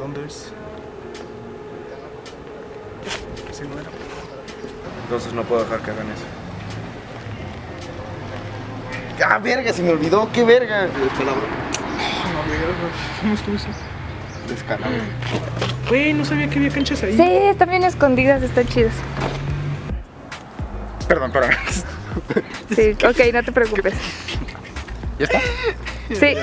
¿Dónde es? Sí, no era. Entonces no puedo dejar que hagan eso. ¡Ah, verga! Se me olvidó, ¡qué verga! No, verga. ¿Cómo estuvo eso? Descarado. Güey, no sabía que había canchas ahí. Sí, están bien escondidas, están chidas. Perdón, perdón. Sí, ok, no te preocupes. ¿Ya está? Sí.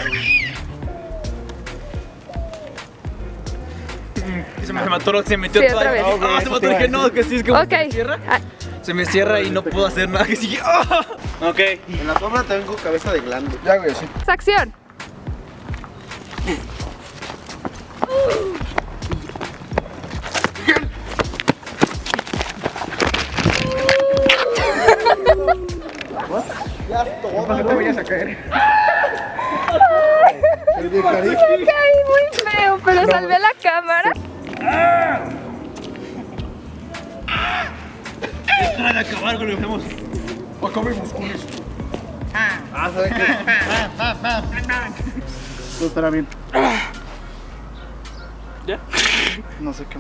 Se me mató, se metió Sí, toda otra vez. Ah, se mató, dije no, que sí, es que Ok. se me cierra. Ah, Se me cierra y no puedo hacer nada, que sigue. ¡Ah! Ok. En la sombra tengo cabeza de glande. Ya, güey, sí. acción. No te vayas a caer. Me caí muy feo, pero salvé la cámara. Para acabar con lo que hacemos. Acabemos con esto. Ah, ¿sabes qué? Todo estará bien. ¿Ya? No sé qué.